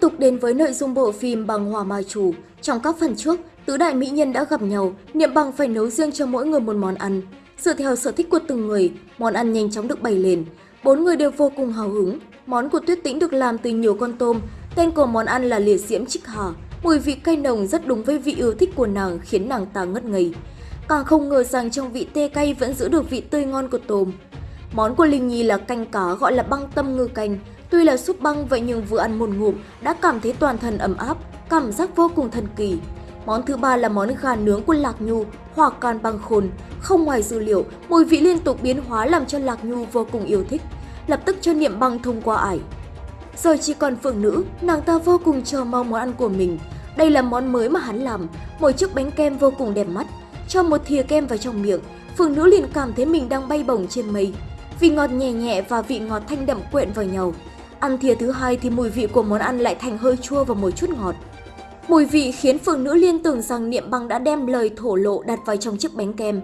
tục đến với nội dung bộ phim Bằng Hòa mai Chủ. Trong các phần trước, tứ đại mỹ nhân đã gặp nhau, Niệm Bằng phải nấu riêng cho mỗi người một món ăn. Dựa theo sở thích của từng người, món ăn nhanh chóng được bày lên. Bốn người đều vô cùng hào hứng. Món của Tuyết Tĩnh được làm từ nhiều con tôm. Tên của món ăn là liệt diễm trích hà. Mùi vị cay nồng rất đúng với vị yêu thích của nàng khiến nàng ta ngất ngây. Càng không ngờ rằng trong vị tê cay vẫn giữ được vị tươi ngon của tôm. Món của Linh Nhi là canh cá gọi là băng tâm ngư canh. Tuy là súp băng vậy nhưng vừa ăn một ngụm đã cảm thấy toàn thân ấm áp, cảm giác vô cùng thần kỳ. Món thứ ba là món gà nướng của Lạc Nhu, hòa can băng khôn. Không ngoài dữ liệu, mùi vị liên tục biến hóa làm cho Lạc Nhu vô cùng yêu thích, lập tức cho niệm băng thông qua ải. rồi chỉ còn phượng nữ, nàng ta vô cùng chờ mong món ăn của mình. Đây là món mới mà hắn làm, một chiếc bánh kem vô cùng đẹp mắt. Cho một thìa kem vào trong miệng, phượng nữ liền cảm thấy mình đang bay bổng trên mây. Vị ngọt nhẹ nhẹ và vị ngọt thanh đậm quyện vào nhau. Ăn thìa thứ hai thì mùi vị của món ăn lại thành hơi chua và một chút ngọt. Mùi vị khiến phượng nữ liên tưởng rằng Niệm Băng đã đem lời thổ lộ đặt vào trong chiếc bánh kem.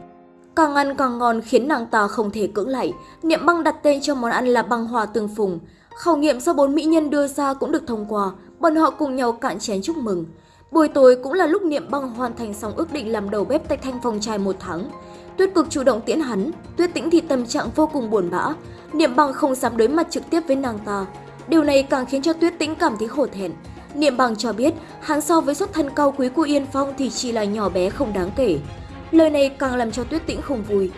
Càng ăn càng ngon khiến nàng ta không thể cưỡng lại. Niệm Băng đặt tên cho món ăn là băng hòa tương phùng. Khảo nghiệm do bốn mỹ nhân đưa ra cũng được thông qua, bọn họ cùng nhau cạn chén chúc mừng. Buổi tối cũng là lúc Niệm Băng hoàn thành xong ước định làm đầu bếp tại Thanh Phong Trai một tháng. Tuyết cực chủ động tiễn hắn, Tuyết tĩnh thì tâm trạng vô cùng buồn bã. Niệm Băng không dám đối mặt trực tiếp với nàng ta. Điều này càng khiến cho Tuyết tĩnh cảm thấy hổ thẹn. Niệm Bằng cho biết hắn so với xuất thân cao quý của Yên Phong thì chỉ là nhỏ bé không đáng kể. Lời này càng làm cho Tuyết Tĩnh không vui.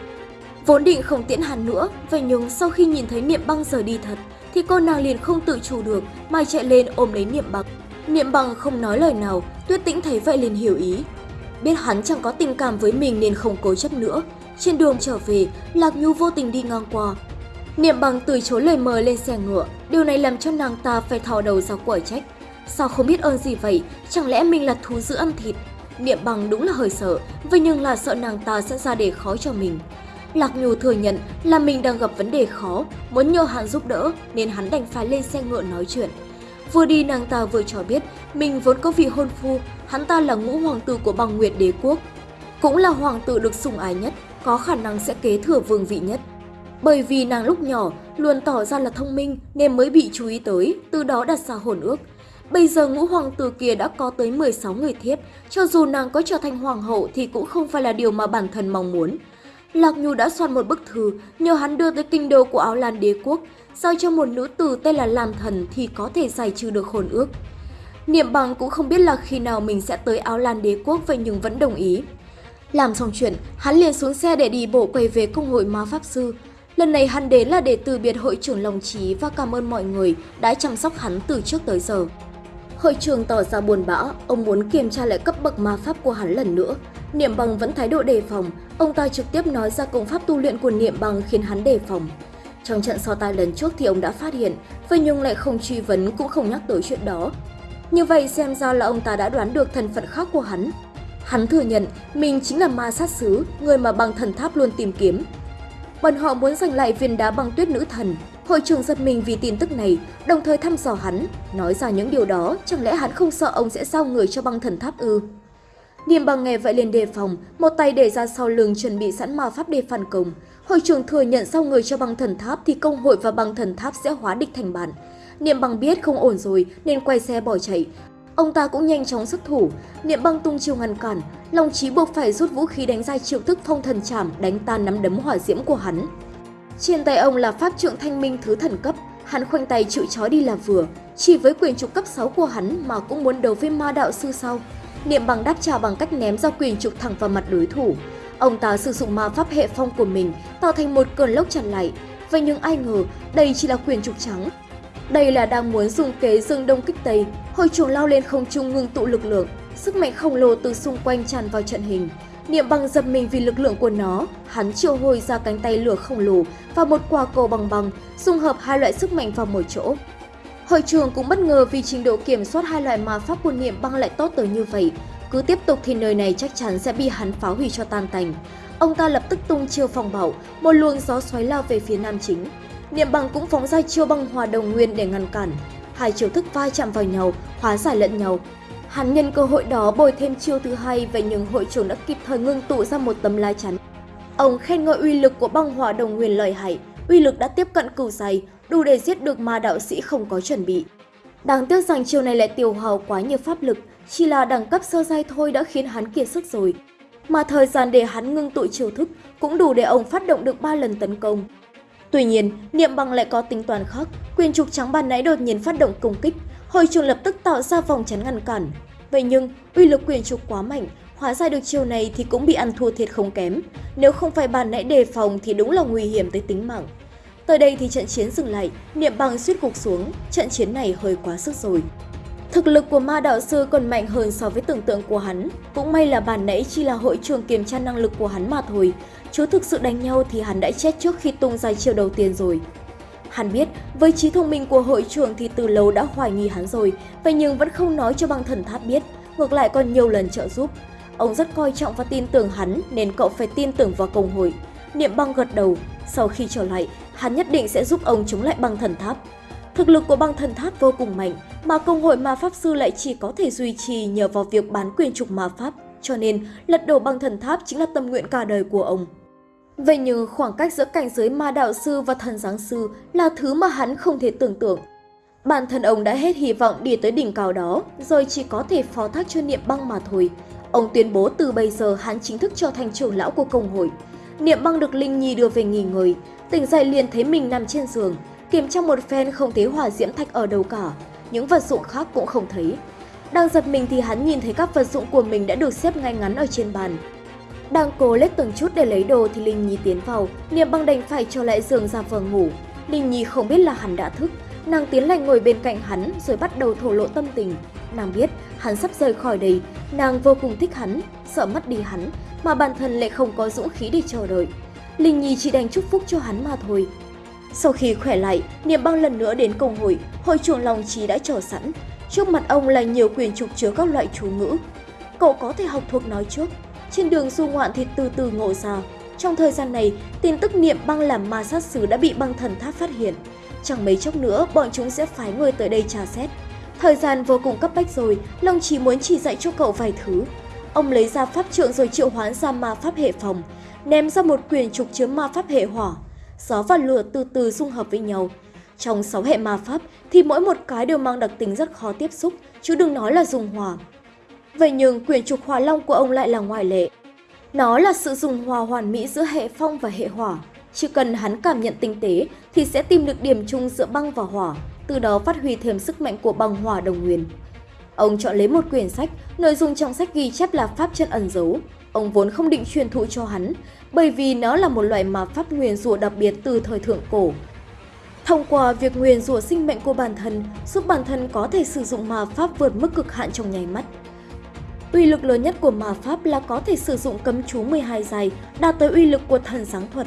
Vốn định không tiễn hắn nữa, vậy nhưng sau khi nhìn thấy Niệm Băng rời đi thật, thì cô nàng liền không tự chủ được mà chạy lên ôm lấy Niệm Bằng. Niệm Bằng không nói lời nào, Tuyết Tĩnh thấy vậy liền hiểu ý. Biết hắn chẳng có tình cảm với mình nên không cố chấp nữa. Trên đường trở về, Lạc Nhu vô tình đi ngang qua. Niệm Bằng từ chối lời mời lên xe ngựa, điều này làm cho nàng ta phải thò đầu ra quở trách. Sao không biết ơn gì vậy? Chẳng lẽ mình là thú dữ ăn thịt? Niệm bằng đúng là hơi sợ, vậy nhưng là sợ nàng ta sẽ ra để khó cho mình. Lạc Nhu thừa nhận là mình đang gặp vấn đề khó, muốn nhờ hắn giúp đỡ nên hắn đành phải lên xe ngựa nói chuyện. Vừa đi nàng ta vừa cho biết mình vốn có vị hôn phu, hắn ta là ngũ hoàng tử của bằng nguyệt đế quốc. Cũng là hoàng tử được sủng ái nhất, có khả năng sẽ kế thừa vương vị nhất. Bởi vì nàng lúc nhỏ luôn tỏ ra là thông minh nên mới bị chú ý tới, từ đó đặt ra hồn ước. Bây giờ ngũ hoàng tử kia đã có tới 16 người thiếp, cho dù nàng có trở thành hoàng hậu thì cũng không phải là điều mà bản thân mong muốn. Lạc Nhu đã soạn một bức thư nhờ hắn đưa tới kinh đô của Áo Lan đế quốc, giao cho một nữ tử tên là Lam Thần thì có thể giải trừ được hồn ước. Niệm bằng cũng không biết là khi nào mình sẽ tới Áo Lan đế quốc vậy nhưng vẫn đồng ý. Làm xong chuyện, hắn liền xuống xe để đi bộ quay về công hội ma pháp sư. Lần này hắn đến là để từ biệt hội trưởng Long Trí và cảm ơn mọi người đã chăm sóc hắn từ trước tới giờ. Hội trưởng tỏ ra buồn bã, ông muốn kiểm tra lại cấp bậc ma pháp của hắn lần nữa. Niệm bằng vẫn thái độ đề phòng, ông ta trực tiếp nói ra công pháp tu luyện của Niệm bằng khiến hắn đề phòng. Trong trận so tài lần trước thì ông đã phát hiện, phi nhung lại không truy vấn cũng không nhắc tới chuyện đó. Như vậy xem ra là ông ta đã đoán được thân phận khác của hắn. Hắn thừa nhận mình chính là ma sát sứ, người mà bằng thần tháp luôn tìm kiếm. Bọn họ muốn giành lại viên đá băng tuyết nữ thần, Hội trưởng giật mình vì tin tức này, đồng thời thăm dò hắn, nói ra những điều đó, chẳng lẽ hắn không sợ ông sẽ giao người cho băng thần tháp ư? Niệm bằng nghe vậy liền đề phòng, một tay để ra sau lưng chuẩn bị sẵn ma pháp để phản công. Hội trưởng thừa nhận sau người cho băng thần tháp thì công hội và băng thần tháp sẽ hóa địch thành bản. Niệm bằng biết không ổn rồi nên quay xe bỏ chạy. Ông ta cũng nhanh chóng xuất thủ, niệm băng tung chiêu ngăn cản, Long Chí buộc phải rút vũ khí đánh ra triệu thức phong thần chảm đánh tan nắm đấm hỏa diễm của hắn. Trên tay ông là pháp trượng thanh minh thứ thần cấp, hắn khoanh tay chịu chó đi là vừa. Chỉ với quyền trục cấp 6 của hắn mà cũng muốn đấu với ma đạo sư sau. Niệm bằng đáp trả bằng cách ném ra quyền trục thẳng vào mặt đối thủ. Ông ta sử dụng ma pháp hệ phong của mình tạo thành một cơn lốc chặn lại. Vậy nhưng ai ngờ đây chỉ là quyền trục trắng. Đây là đang muốn dùng kế dương đông kích tây, Hồi chuồng lao lên không trung ngưng tụ lực lượng. Sức mạnh khổng lồ từ xung quanh tràn vào trận hình. Niệm bằng giật mình vì lực lượng của nó, hắn triệu hồi ra cánh tay lửa khổng lồ và một quả cầu bằng bằng, dung hợp hai loại sức mạnh vào một chỗ. Hội trường cũng bất ngờ vì trình độ kiểm soát hai loại ma pháp của niệm băng lại tốt tới như vậy. Cứ tiếp tục thì nơi này chắc chắn sẽ bị hắn phá hủy cho tan tành. Ông ta lập tức tung chiêu phòng bảo, một luồng gió xoáy lao về phía nam chính. Niệm bằng cũng phóng ra chiêu băng hòa đồng nguyên để ngăn cản. Hai chiêu thức vai chạm vào nhau, hóa giải lẫn nhau, Hắn nhân cơ hội đó bồi thêm chiêu thứ hai và những hội trưởng đã kịp thời ngưng tụ ra một tấm lá chắn. Ông khen ngợi uy lực của băng hỏa đồng nguyên lợi hại, uy lực đã tiếp cận cửu dày, đủ để giết được ma đạo sĩ không có chuẩn bị. Đáng tiếc rằng chiều này lại tiêu hao quá nhiều pháp lực, chỉ là đẳng cấp sơ giai thôi đã khiến hắn kiệt sức rồi. Mà thời gian để hắn ngưng tụ chiêu thức cũng đủ để ông phát động được 3 lần tấn công. Tuy nhiên, niệm bằng lại có tính toán khác, quyền trục trắng bàn nãy đột nhiên phát động công kích, hội trường lập tức tạo ra vòng chắn ngăn cản. Vậy nhưng, uy lực quyền trục quá mạnh, hóa ra được chiều này thì cũng bị ăn thua thiệt không kém. Nếu không phải bàn nãy đề phòng thì đúng là nguy hiểm tới tính mạng. Tới đây thì trận chiến dừng lại, niệm bằng suýt gục xuống, trận chiến này hơi quá sức rồi. Thực lực của ma đạo sư còn mạnh hơn so với tưởng tượng của hắn. Cũng may là bản nãy chỉ là hội trường kiểm tra năng lực của hắn mà thôi. Chú thực sự đánh nhau thì hắn đã chết trước khi tung ra chiều đầu tiên rồi. Hắn biết, với trí thông minh của hội trưởng thì từ lâu đã hoài nghi hắn rồi, vậy nhưng vẫn không nói cho băng thần tháp biết, ngược lại còn nhiều lần trợ giúp. Ông rất coi trọng và tin tưởng hắn nên cậu phải tin tưởng vào công hội. Niệm băng gật đầu, sau khi trở lại, hắn nhất định sẽ giúp ông chống lại băng thần tháp. Thực lực của băng thần tháp vô cùng mạnh, mà công hội ma pháp sư lại chỉ có thể duy trì nhờ vào việc bán quyền trục ma pháp, cho nên lật đổ băng thần tháp chính là tâm nguyện cả đời của ông. Vậy nhưng khoảng cách giữa cảnh giới ma đạo sư và thần giáng sư là thứ mà hắn không thể tưởng tượng. Bản thân ông đã hết hy vọng đi tới đỉnh cao đó, rồi chỉ có thể phó thác cho niệm băng mà thôi. Ông tuyên bố từ bây giờ hắn chính thức trở thành trưởng lão của công hội. Niệm băng được Linh Nhi đưa về nghỉ ngơi, tỉnh dậy liền thấy mình nằm trên giường, kiểm tra một phen không thấy hỏa diễm thạch ở đâu cả, những vật dụng khác cũng không thấy. Đang giật mình thì hắn nhìn thấy các vật dụng của mình đã được xếp ngay ngắn ở trên bàn. Đang cố lết từng chút để lấy đồ thì Linh Nhi tiến vào, Niệm băng đành phải cho lại giường ra vờ ngủ. Linh Nhi không biết là hắn đã thức, nàng tiến lại ngồi bên cạnh hắn rồi bắt đầu thổ lộ tâm tình. Nàng biết hắn sắp rời khỏi đây, nàng vô cùng thích hắn, sợ mất đi hắn, mà bản thân lại không có dũng khí để chờ đợi. Linh Nhi chỉ đành chúc phúc cho hắn mà thôi. Sau khi khỏe lại, Niệm băng lần nữa đến công hội, hội trưởng Long Trí đã chờ sẵn. Trước mặt ông là nhiều quyền trục chứa các loại chú ngữ. Cậu có thể học thuộc nói trước. Trên đường du ngoạn thì từ từ ngộ ra. Trong thời gian này, tin tức Niệm băng làm ma sát sứ đã bị băng thần tháp phát hiện. Chẳng mấy chốc nữa, bọn chúng sẽ phái người tới đây tra xét. Thời gian vô cùng cấp bách rồi, Long chỉ muốn chỉ dạy cho cậu vài thứ. Ông lấy ra pháp trượng rồi triệu hoán ra ma pháp hệ phòng, ném ra một quyền trục chứa ma pháp hệ hỏa. Gió và lửa từ từ dung hợp với nhau. Trong 6 hệ ma pháp thì mỗi một cái đều mang đặc tính rất khó tiếp xúc, chứ đừng nói là dùng hỏa. Vậy nhưng quyền trục hỏa long của ông lại là ngoại lệ. Nó là sự dùng hòa hoàn mỹ giữa hệ phong và hệ hỏa. Chỉ cần hắn cảm nhận tinh tế thì sẽ tìm được điểm chung giữa băng và hỏa, từ đó phát huy thêm sức mạnh của băng hỏa đồng nguyên. Ông chọn lấy một quyển sách, nội dung trong sách ghi chép là pháp chân ẩn giấu. Ông vốn không định truyền thụ cho hắn, bởi vì nó là một loại mà pháp nguyên rùa đặc biệt từ thời thượng cổ. Thông qua việc nguyền rủa sinh mệnh của bản thân, giúp bản thân có thể sử dụng ma pháp vượt mức cực hạn trong nháy mắt. Uy lực lớn nhất của ma pháp là có thể sử dụng cấm chú 12 dài, đạt tới uy lực của thần sáng thuật.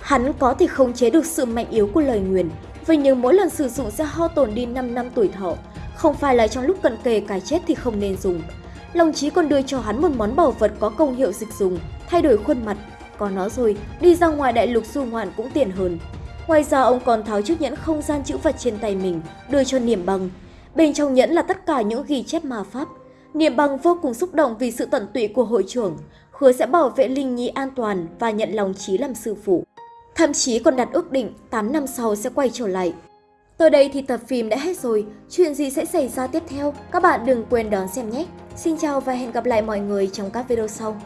Hắn có thể khống chế được sự mạnh yếu của lời nguyền, vậy nhưng mỗi lần sử dụng sẽ hao tổn đi 5 năm tuổi thọ, không phải là trong lúc cận kề cái chết thì không nên dùng. Long Chí còn đưa cho hắn một món bảo vật có công hiệu dịch dùng, thay đổi khuôn mặt. Có nó rồi, đi ra ngoài đại lục du ngoạn cũng tiện hơn. Ngoài ra ông còn tháo chiếc nhẫn không gian chữ vật trên tay mình, đưa cho niềm Bằng. Bên trong nhẫn là tất cả những ghi chép ma pháp. Niệm Bằng vô cùng xúc động vì sự tận tụy của hội trưởng, hứa sẽ bảo vệ Linh Nhi an toàn và nhận lòng Chí làm sư phụ. Thậm chí còn đặt ước định 8 năm sau sẽ quay trở lại. Tới đây thì tập phim đã hết rồi, chuyện gì sẽ xảy ra tiếp theo? Các bạn đừng quên đón xem nhé! Xin chào và hẹn gặp lại mọi người trong các video sau.